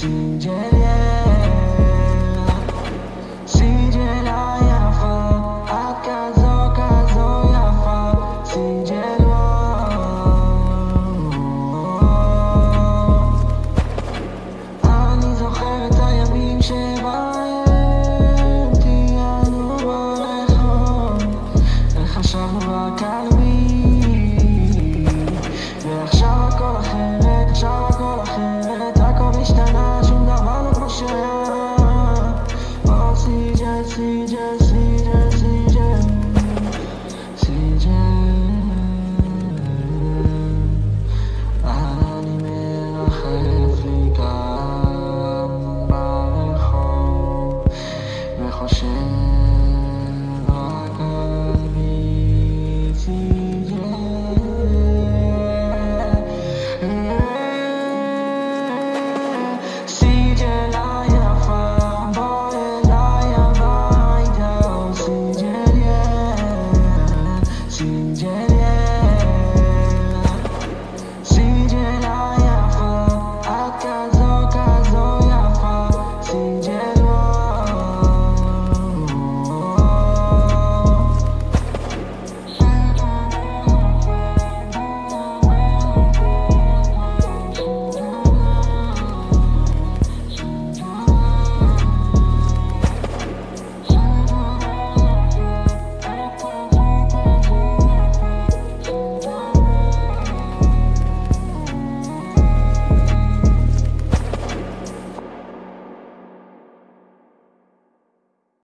changes i'm back